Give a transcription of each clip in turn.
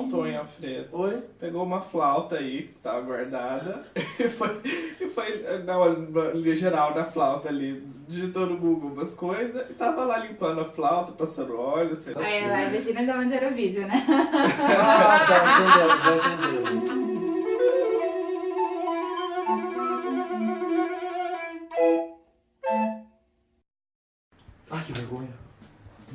Antônio Alfredo Oi? pegou uma flauta aí, que tava guardada, e foi, e foi dar uma uma geral na flauta ali, digitou no Google umas coisas, e tava lá limpando a flauta, passando óleo, sei lá. Aí ela imagina de onde era o vídeo, né? Ah, tá, entendemos, já entendemos.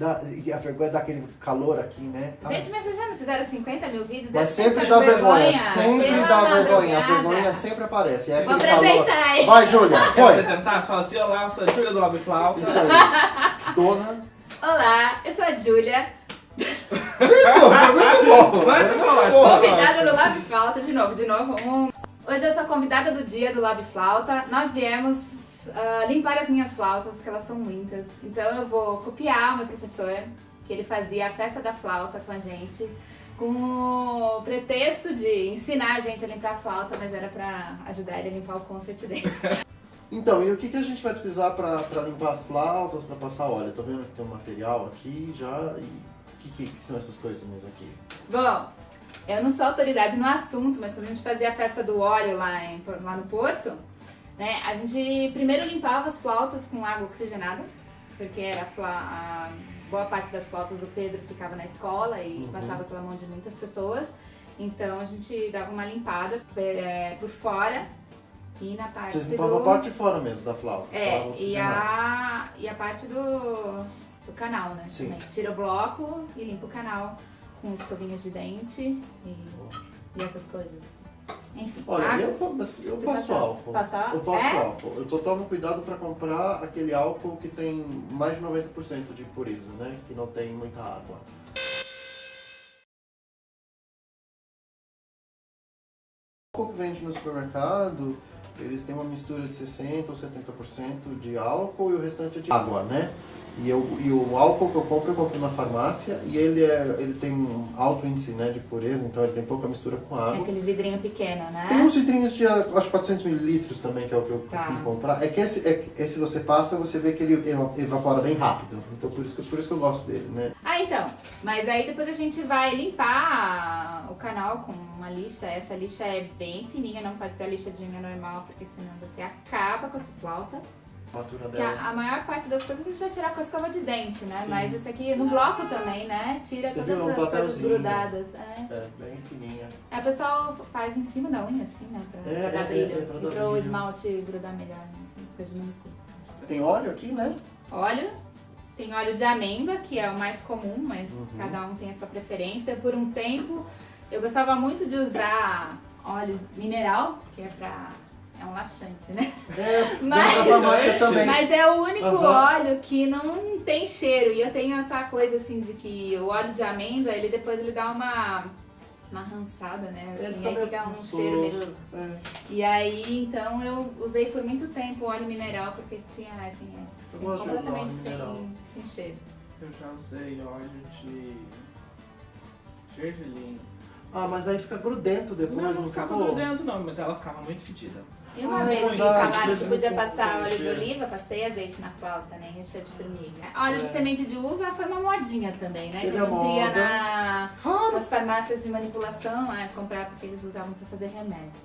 Dá, e a vergonha dá aquele calor aqui, né? Ah, Gente, mas vocês já não fizeram 50 mil vídeos? mas sempre dá de vergonha, sempre dá vergonha. A vergonha sempre aparece. É Vou aquele calor. apresentar aí. Vai, Júlia, foi. apresentar? Fala assim, olá, eu sou a Júlia do Lab Flauta. Isso aí. Dona. Olá, eu sou a Júlia, Isso, foi muito bom. Vai, muito bom. convidada do Lab Flauta, de novo, de novo. Um. Hoje eu sou a convidada do dia do Lab Flauta. Nós viemos ah, limpar as minhas flautas, que elas são muitas. Então eu vou copiar o meu professor, que ele fazia a festa da flauta com a gente, com o pretexto de ensinar a gente a limpar a flauta, mas era pra ajudar ele a limpar o concert dele. Então, e o que, que a gente vai precisar pra, pra limpar as flautas, pra passar óleo? Eu tô vendo que tem um material aqui já. E o que, que, que são essas coisinhas aqui? Bom, eu não sou autoridade no assunto, mas quando a gente fazia a festa do óleo lá, em- lá no Porto, né, a gente primeiro limpava as flautas com água oxigenada, porque era a boa parte das flautas do Pedro ficava na escola e Uhum. passava pela mão de muitas pessoas. Então a gente dava uma limpada é, por fora e na parte Vocês do... limpavam a parte de fora mesmo da flauta? É, e a, e a parte do, do canal, né? Sim. também. Tira o bloco e limpa o canal com escovinhas de dente e, e essas coisas. Assim. Enfim, Olha, eu, águas. fa- mas eu passo passa- álcool. passa- Eu passo é? álcool. Eu tô, tomo cuidado pra comprar aquele álcool que tem mais de 90% de pureza, né? Que não tem muita água. O álcool que vende no supermercado, eles têm uma mistura de 60% ou 70% de álcool e o restante é de água, né? E, eu, e o álcool que eu compro, eu compro na farmácia e ele, é, ele tem um alto índice né, de pureza, então ele tem pouca mistura com É água. aquele vidrinho pequeno, Tem né? uns litrinhos de, acho que 400 mililitros também, que é o que eu Tá. costumo comprar. É que esse, é, esse você passa, você vê que ele eva- evapora bem rápido. Então por isso, que, por isso que eu gosto dele, né? Ah, então. Mas aí depois a gente vai limpar o canal com uma lixa. Essa lixa é bem fininha, não pode ser a lixa de unha normal, porque senão você acaba com a sua flauta. A Porque dela. a, a maior parte das coisas a gente vai tirar com a escova de dente, né? Sim. Mas esse aqui no bloco também, né? Tira Você todas viu? É um as coisas grudadas. É. É, bem fininha. Aí o pessoal faz em cima da unha, assim, né? Pra, É, pra dar é, brilho. é, pra dar e pro esmalte grudar melhor, né? Essas coisas de manicure. Tem óleo aqui, né? Óleo. Tem óleo de amêndoa, que é o mais comum, mas Uhum. cada um tem a sua preferência. Por um tempo, eu gostava muito de usar óleo mineral, que é pra... É um laxante, né? É, Mas-. Mas é o único Aham. óleo que não tem cheiro. E eu tenho essa coisa assim de que o óleo de amêndoa, ele depois ele dá uma, uma rançada, né? Assim, aí fica um cheiro meio. É. E aí, então eu usei por muito tempo óleo mineral, porque tinha assim, é, Eu assim, completamente sem, sem cheiro. Eu já usei óleo de gergelim. Ah, mas aí fica grudento depois, Não, não, não ficava grudento não, mas ela ficava muito fedida. E uma Ah, vez me verdade, falaram que podia de passar óleo de oliva, passei azeite na flauta, né? E cheiro de formiga. Óleo de É. semente de uva foi uma modinha também, né? Teve que a a gente ia moda. na, nas farmácias de manipulação é, comprar porque eles usavam pra fazer remédio.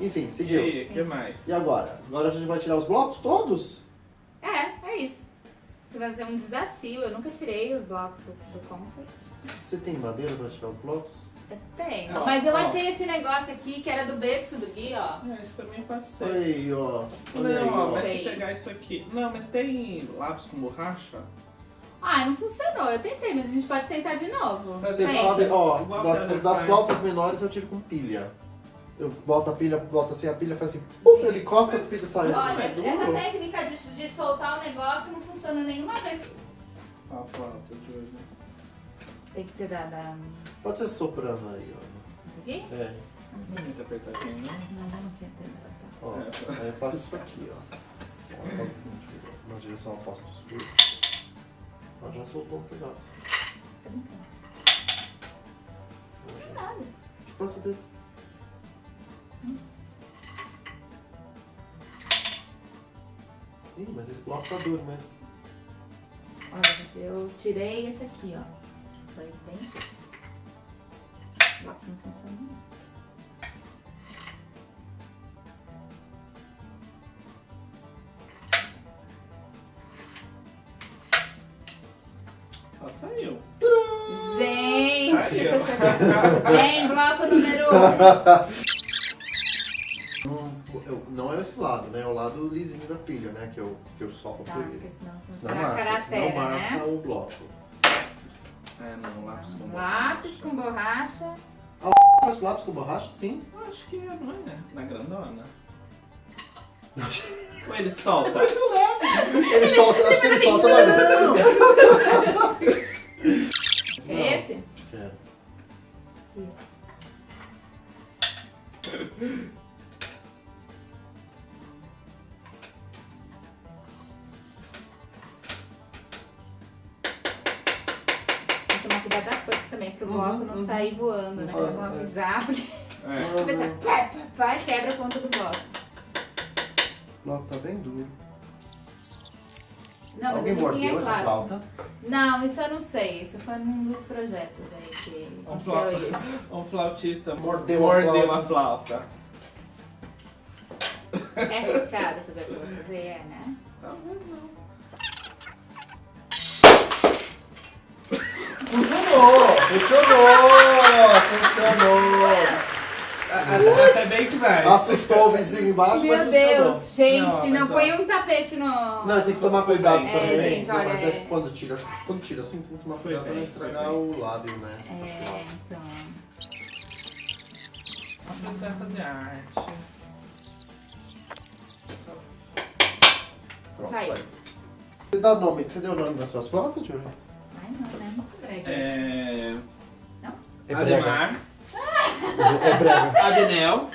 Enfim, E seguiu. aí, o que mais? E agora? Agora a gente vai tirar os blocos todos? É, é isso. Você vai fazer um desafio. Eu nunca tirei os blocos do, do concert. Você tem madeira pra tirar os blocos? Ó, Mas eu ó. achei esse negócio aqui que era do berço do Gui, ó. É, isso também pode ser. Olha aí, ó. Olha aí, Não, ó, ó. mas se pegar isso aqui. Não, mas tem lápis com borracha? Ah, não funcionou. Eu tentei, mas a gente pode tentar de novo. Mas Você Tem. sabe, ó, Igual das, das flautas menores eu tiro com pilha. Eu boto a pilha, boto assim, a pilha faz assim, puf, ele encosta, a pilha sai assim. Olha, é duro. essa técnica de, de soltar o negócio não funciona nenhuma vez. Ah, flauta de hoje. Tem que ser da. da... Pode ser soprano aí, ó. Isso aqui? É, Não muito apertadinho, não? Não, não quero ter. ó. É. Aí eu faço isso aqui, ó. ó na direção oposta do espelho. Ó, já soltou um pedaço. Tá brincando. Ó, já. Nada. Que passa o dedo. Ih, mas esse bloco tá duro mesmo. Olha, eu tirei esse aqui, ó. Foi bem difícil. lápis não funciona. Ó, saiu. Gente, Saiu. tô chocada. Vem, bloco número 1. Não, é esse lado, né? É o lado lisinho da pilha, né? Que eu, que eu solto Tá, ele. porque senão Senão vai marca, senão caractere, marca né? o bloco. É, não, lápis com Lápis com borracha. Faz com lápis com borracha? Sim. Eu Acho que é, não é? Na grandona. Ou ele solta? Ele solta, acho que ele solta lá dentro. dos projetos aí que Um isso. Um flautista Mordeu mordeu, a flauta. a flauta. É arriscado fazer o que eu vou fazer, é, né? Talvez não. Funcionou! Funcionou! Funcionou! Até bem demais. Assustou o vizinho embaixo, mas Meu funcionou. Deus, gente, Não, não, põe um tapete no. Não, tem que tomar cuidado bem. também. É, gente, Não, olha, mas é- é que quando tira, quando tira assim, tem que tomar cuidado pra não estragar o lábio, né? É, então. Você quiser fazer arte. Pronto, Vai. vai. Você, dá nome, você deu o nome das suas flautas, Júlia? Ai, não, né? É... É brega. Ademar, É brega. Adenel,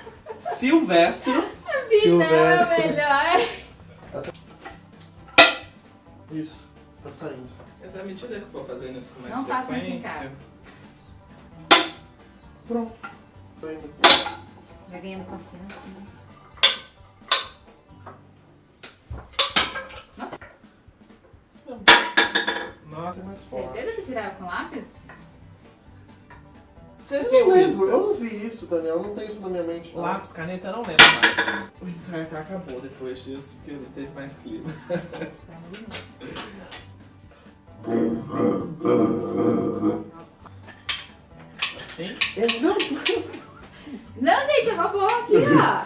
Silvestro. Não, é melhor. Isso, tá saindo. Mas à medida que for fazendo isso com mais Não façam isso em frequência... Pronto. Saindo. Vai ganhando confiança, né? Nossa, é mais forte. Certeza que tirava com lápis? Você Eu não viu lembro, isso? eu não vi isso, Daniel. Eu não tenho isso na minha mente. não. Lápis, caneta, eu não lembro mais. O ensaio até acabou depois disso, porque não teve mais clima. Assim? Ele não. Não, gente, é robô aqui, ó.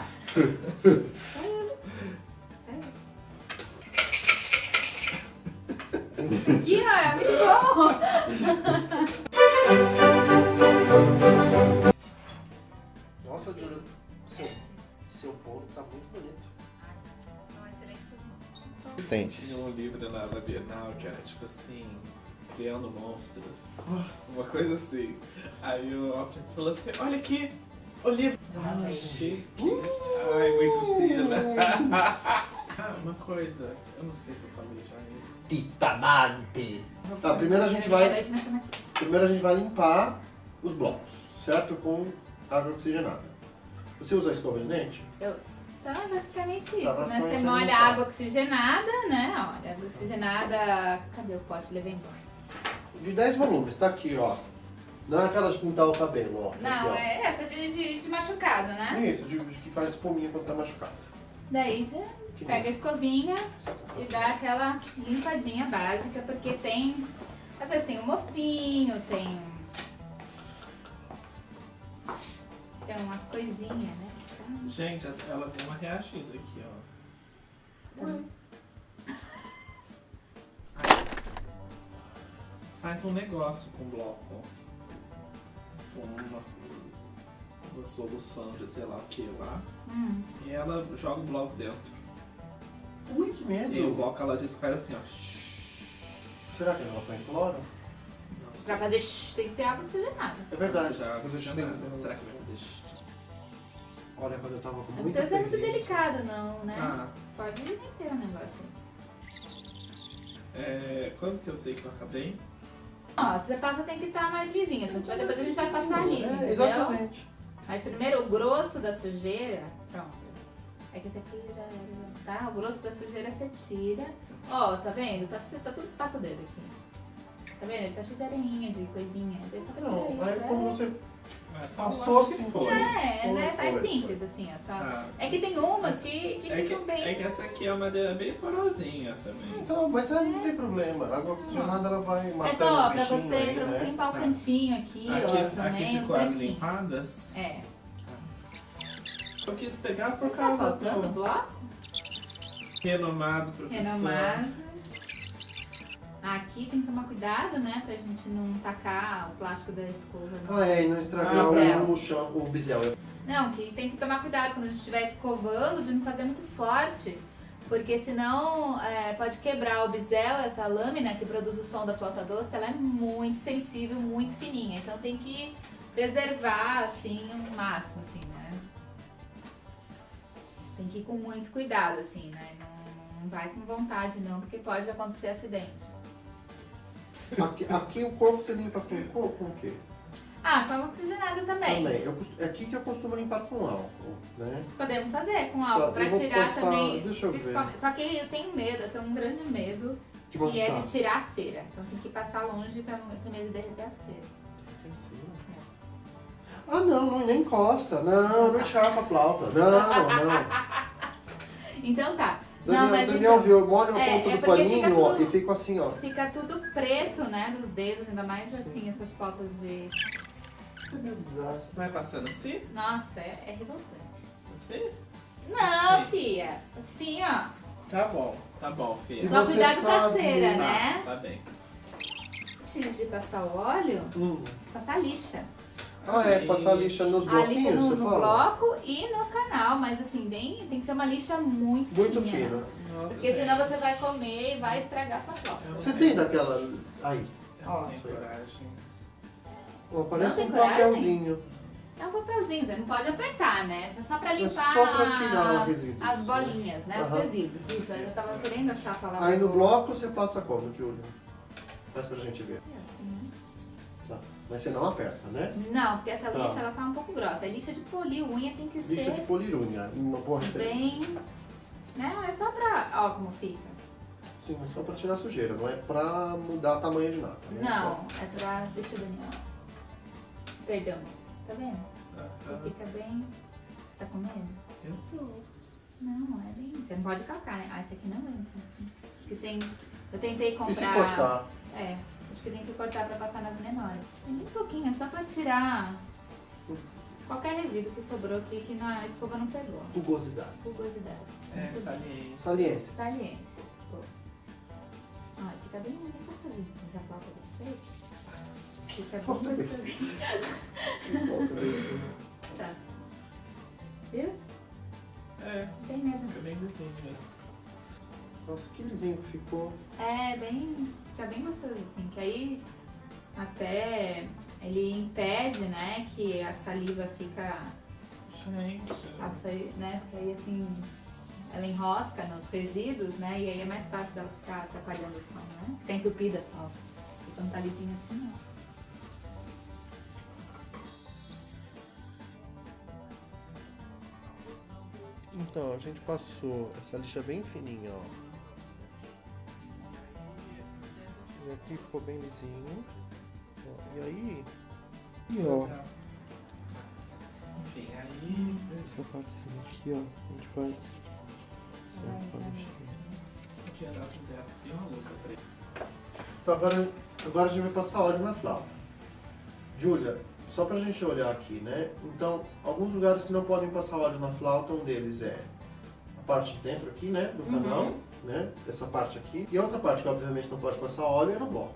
Aqui, ó, é muito bom. Muito bonito. São excelentes. Assistente. Tinha um livro na, na Bienal que era tipo assim, Criando Monstros. Uma coisa assim. Aí o Alfred falou assim, olha aqui, o livro. Ah, chique. Ai, muito fina. Ah, uma coisa, eu não sei se eu falei já isso. Titanante. Tá, primeiro a gente vai, primeiro a gente vai limpar os blocos, certo? Com água oxigenada. Você usa escova de dente? Eu uso. Então é basicamente isso, Tá, né? Você molha limpar. água oxigenada, né? Olha, água oxigenada. Cadê o pote? Levei embora. De 10 volumes, tá aqui, ó. Não é aquela de pintar o cabelo, ó. Não, Aqui, ó. é essa de, de, de machucado, né? Isso, de, de que faz espuminha quando tá machucado. Daí você Que pega a escovinha e dá aquela limpadinha básica, porque tem. Às vezes tem um mofinho, tem. Tem umas coisinhas, né? Gente, essa- ela tem uma reagida aqui, ó. Faz um negócio com o bloco. Com uma, uma solução de sei lá o que lá. Hum. E ela joga o bloco dentro. Ui, que medo. E o bloco ela diz que faz assim, ó. Será que ela põe cloro? Não Pra sei. fazer shh, tem que ter água oxigenada. É verdade. Você já- já. Será que vai fazer? shh? Olha, quando eu tava com Não muita precisa ser muito delicado, não, né? Tá. Pode meter o negócio. É, quando que eu sei que eu acabei? Ó, se você passa tem que estar mais lisinho, senão depois a gente vai passar liso, É, entendeu? exatamente. Mas primeiro o grosso da sujeira, pronto. É que esse aqui já era, tá? O grosso da sujeira você tira. Ó, tá vendo? Tá, tá tudo passa o dedo aqui. Tá vendo? Ele tá cheio de areinha, de coisinha. Daí só pra Não, isso, aí é. quando você Tá Passou que foi. É, Foi, né? É foi, simples, assim, ó. Só... Ah, É que tem umas que, que é, que, ficam bem. é que essa aqui é uma madeira bem porosinha também. Então, mas aí não tem problema. A água oxigenada ela vai É matando só os pra você, aí, pra você né? limpar o Tá. cantinho aqui, ó, Aqui, também, aqui os ficou as limpadas. É. Eu quis pegar por Tá causa faltando do bloco? renomado professor. Renomado. Aqui tem que tomar cuidado, né? Pra gente não tacar o plástico da escova. no- Ah, é, e não estragar Ah, bisel. o, chão, o bisel. Não, que tem que tomar cuidado quando a gente estiver escovando de não fazer muito forte. Porque senão é, pode quebrar o bisel, essa lâmina que produz o som da flauta doce, ela é muito sensível, muito fininha. Então tem que preservar assim o máximo, assim, né? Tem que ir com muito cuidado, assim, né? Não, não vai com vontade não, porque pode acontecer acidente. Aqui, aqui o corpo você limpa com, com, com o quê? Ah, com água oxigenada também. Também. Eu, é aqui que eu costumo limpar com álcool, né? Podemos fazer com álcool Tá, pra eu vou tirar passar- também. deixa eu ver. principalmente- Só que eu tenho medo, eu tenho um grande medo, Que que é manchar. de tirar a cera. Então tem que passar longe pra não ter medo de derreter a cera. Tem sim. Ah, não, não, nem encosta. Não, não encharca a flauta. Não, não. Então tá. Daniel, não, mas Daniel então, viu, molha na é, ponta é do fica paninho tudo- e fica assim, ó. fica tudo preto, né, dos dedos, ainda mais assim, essas fotos de. Meu desastre. Vai passando assim? Nossa, é, é revoltante. Assim? Não, Sim. fia. Assim, ó. Tá bom, tá bom, filha. Só você cuidado com a cera, Tá, né? tá bem. Antes de passar o óleo, Hum. passar lixa. Ah, é, passar lixa nos A lixa bloquinhos, no, no bloco e no canal, mas assim, bem, tem que ser uma lixa muito, Muito fininha. fina. Nossa, Porque senão gente, você vai comer e vai estragar sua flauta. Você tem daquela. Aí. Ó. Ó, parece um coragem? papelzinho. É um papelzinho, você não pode apertar, né? É só pra É limpar só pra tirar os resíduos. as bolinhas, né? Os Aham. resíduos. Isso, eu tava querendo achar a palavra. Aí no bloco você passa como, Júlio? Faz pra gente ver. É. Mas você não aperta, né? Não, porque essa Tá. lixa ela tá um pouco grossa. A lixa de polir unha tem que Lixa ser de polirunha, uma boa referência. bem. Né? É só pra. Ó, como fica. Sim, mas só pra tirar sujeira, não é pra mudar o tamanho de nada. Né? Não, é pra. Deixa o Daniel. Perdão. Tá vendo? Ele tá. fica bem. Tá com medo? Eu tô. Não, é bem. Você não pode calcar, né? Ah, esse aqui não entra. Porque tem. Eu tentei Só... E se comprar. cortar? É, acho que tem que cortar pra passar nas menores. É bem pouquinho, é só pra tirar qualquer resíduo que sobrou aqui que na escova não pegou. Rugosidades. Rugosidade. É. Saliências. Pô. Ah, fica bem gostosinho. Mas a de vocês? Fica bem Flauta bem. gostosinho. Tá. Viu? É, Bem mesmo. fica bem lisinho mesmo. Nossa, que lisinho que ficou. É, bem. Fica bem gostoso, assim, que aí até ele impede, né, que a saliva fica. Gente. sair, né? Porque aí assim ela enrosca nos resíduos, né? E aí é mais fácil dela ficar atrapalhando o som, né? Ficar entupida a flauta. Porque quando tá lisinho assim, não. Então, a gente passou essa lixa bem fininha, ó. E aqui ficou bem lisinho. Ó, E aí... E ó, Enfim, aí. essa partezinha aqui, ó, a gente faz... Só Vai pra ele. Então agora, agora a gente vai passar óleo na flauta. Júlia, só pra gente olhar aqui, né? Então, alguns lugares que não podem passar óleo na flauta, um deles é a parte de dentro aqui, né? Do Uhum. Né? Essa parte aqui. E a outra parte que obviamente não pode passar óleo é no bloco.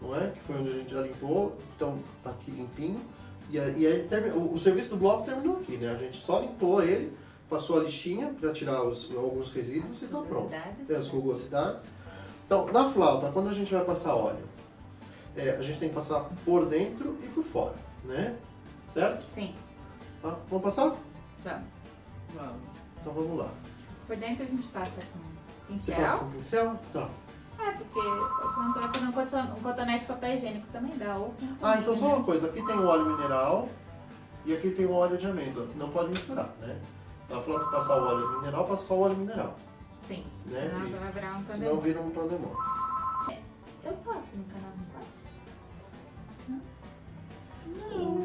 Não é? Que foi onde a gente já limpou, então tá aqui limpinho. E, aí- o, o serviço do bloco terminou aqui, né? A gente só limpou ele, passou a lixinha pra tirar os, alguns resíduos e tá pronto. Rugosidades, Tem as né? rugosidades. Então, na flauta, quando a gente vai passar óleo, é, a gente tem que passar por dentro e por fora, né? Certo? Sim, Tá? Vamos passar? vamos. Vamos. Então vamos lá. Por dentro a gente passa com Você pincel. passa com pincel? Tá. É, porque se não vai fazer um coton- um cotonete de papel higiênico também dá. Ou Ah, então só né? uma coisa. Aqui tem o óleo mineral e aqui tem o óleo de amêndoa. Não pode misturar, né? Então a flauta passar o óleo mineral, passa só o óleo mineral. Sim, Né? senão E- você vai virar um Senão pandemônio. vira um pandemônio. Eu posso no canal,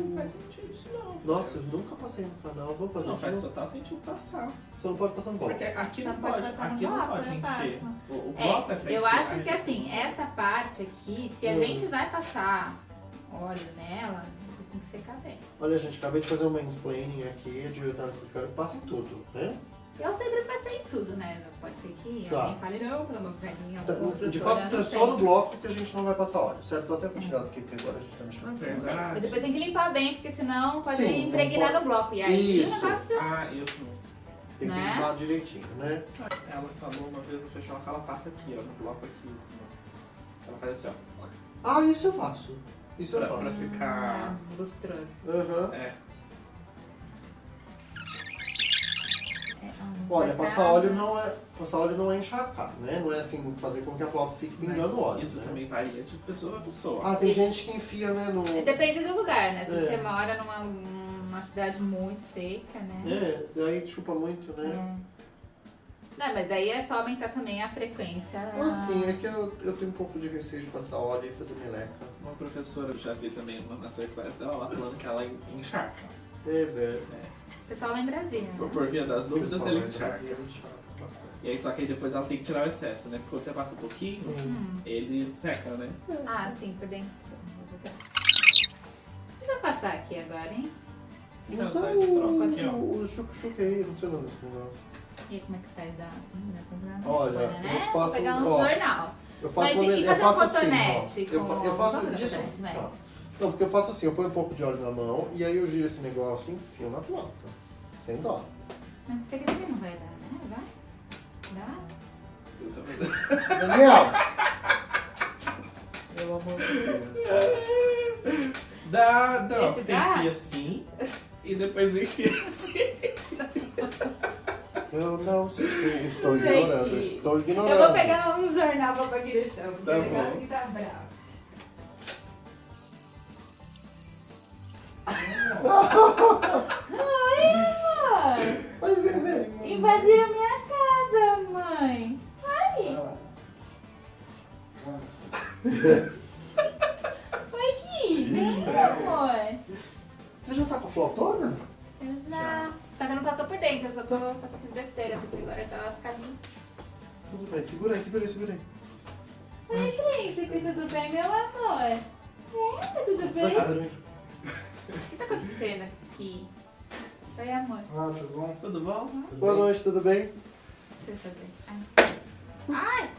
não faz sentido isso não. Nossa, eu nunca passei no canal, vou fazer Não de faz novo. total sentido passar. Você não pode passar no bloco. Porque aqui Só não não pode pode, passar no aqui não bloco, pode eu encher. passo. O, o bloco é, É, pra eu encher, acho a que gente- assim, essa parte aqui, se a Hum. gente vai passar óleo nela, depois tem que secar bem. Olha, gente, acabei de fazer um mansplaining aqui, a Julia tava explicando que passa em tudo, né? Eu sempre passei em tudo, né? Não Pode ser que Tá. alguém fale, não, pelo amor de velhinha, Tá, De fato, é só no bloco que a gente não vai passar óleo, certo? Vou até continuar aqui, porque agora a gente tá mexendo. Sei, verdade. mas depois tem que limpar bem, porque senão pode Sim, impregnar não no bloco. E aí Isso. o negócio. Ah, isso mesmo. Tem que Né? limpar direitinho, né? Ela falou uma vez no festival que ela passa aqui, ó, no bloco aqui, assim, ó. Ela faz assim, ó. Ah, isso eu faço. Isso eu Pra, faço. pra ficar. Ah, lustroso. Aham. É. É, Olha, cortar, passar óleo não é. Passar óleo não é encharcar, né? Não é assim fazer com que a flauta fique pingando Mas óleo. Isso né? também varia de pessoa a pessoa. Ah, tem gente que enfia, né, no. Depende do lugar, né? Se É. você mora numa, numa cidade muito seca, né? É, aí chupa muito, né? É. Não, mas daí é só aumentar também a frequência. Ah, sim, é que eu, eu tenho um pouco de receio de passar óleo e fazer meleca. Uma professora, eu já vi também uma masterclass dela, ela falando que ela encharca. É, velho. O pessoal lá em Brasília, Por, né? por via das dúvidas, Pessoal, ele encharca. E aí, só que aí depois ela tem que tirar o excesso, né? Porque quando você passa um pouquinho, Hum. ele seca, né? Ah, sim, por dentro. O que vai passar aqui agora, hein? Não, só esse troço o, aqui, ó. o, chuc-chuc aí, não sei o nome desse negócio. E aí, como é que faz a... Dá pra usar Olha, agora, né? eu faço- Vou pegar um ó, jornal. Eu faço, Mas uma- e eu fazer um faço assim, ó. Eu, fa- eu faço disso. Tá. Não, porque eu faço assim, eu ponho um pouco de óleo na mão e aí eu giro esse negócio e enfio na flauta. Sem dó. Mas aqui também não vai dar, né? Vai? Dá? Daniel! Pelo amor de Deus. Dá, não. Esse Você dá? enfia assim e depois enfia assim. Eu não sei, estou ignorando, estou ignorando. Eu vou pegar um jornal pra pôr aqui no chão, porque Tá o negócio aqui tá bravo. Ai, Vai, vem, vem. invadiram minha casa, mãe. Ai, foi aqui. Vem, amor. Você já tá com a flautona? Eu já... Só que não passou por dentro, eu só, tô, só que fiz besteira, porque agora tava ficando... Tudo bem, segura aí, segura aí, segura aí. Oi, príncipe, tudo bem, meu amor? É, tá tudo bem? O que tá acontecendo aqui? Oi, amor. Ah, tudo bom? Tudo bom? Boa Tá noite, tudo bem? Deixa eu fazer. Ai!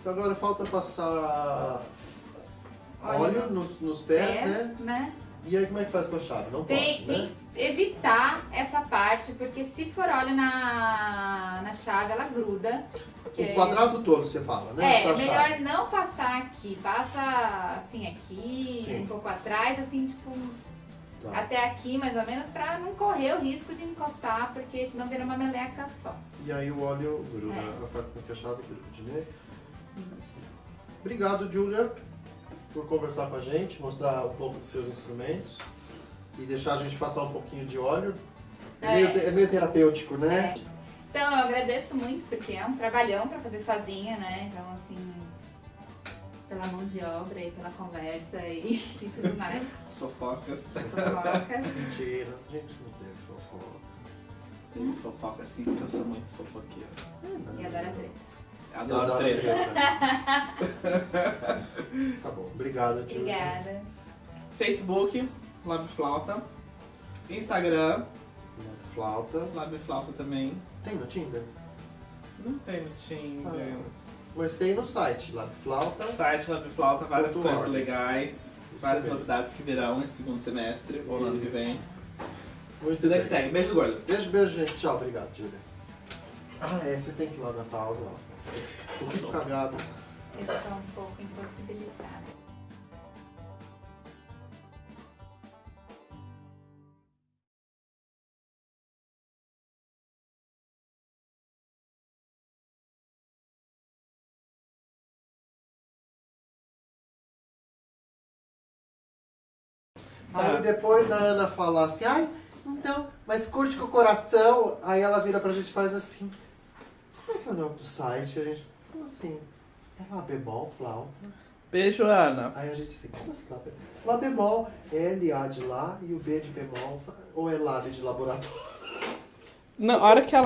Então agora falta passar Óleo óleo nos nos, pés, né? Pés, né? E aí como é que faz com a chave? Não Tem, pode, né? tem que evitar essa parte, porque se for óleo na, na chave, ela gruda. O quadrado todo você fala, né? É, é melhor chave. não passar aqui. Passa assim aqui, Sim. um pouco atrás, assim, tipo, Tá. até aqui mais ou menos, pra não correr o risco de encostar, porque senão vira uma meleca só. E aí o óleo gruda, É. faz com que a chave grude, né? Obrigado, Julia, por conversar com a gente, mostrar um pouco dos seus instrumentos e deixar a gente passar um pouquinho de óleo. É, É. Meio, é meio terapêutico, né? É. Então eu agradeço muito, porque é um trabalhão pra fazer sozinha, né? Então, assim, pela mão de obra e pela conversa e, e tudo mais. As fofocas. Fofocas. Mentira, a gente não teve fofoca. Tem fofoca assim, porque eu sou muito fofoqueiro. E adoro a treta. Adoro adoro treta. treta. tá bom, obrigado, Julia. Obrigada. Facebook, Lab Flauta. Instagram, Flauta. Lab Flauta também. Tem no Tinder? Não tem no Tinder. Mas tem no site, Labflauta. Site Lab Flauta, várias coisas org. legais. Isso Várias mesmo. novidades que virão esse segundo semestre ou no ano que vem. Muito Tudo é bem. que segue. Beijo do gordo. Beijo, beijo, gente. Tchau, obrigado, Julia. Ah, é, você tem que ir lá na pausa, ó. Tô muito cagado. Eu tô um pouco impossibilitada. Aí depois a Ana fala assim, ai, então, mas curte com o coração. Aí ela vira pra gente e faz assim. Como é que é o nome do site? A gente fala assim, é lá bebol, flauta. Beijo, Ana. Aí a gente assim, como assim Lá bemol? Lá bemol é LA de lá e o B de bemol, ou é Lá de laboratório? Na hora que ela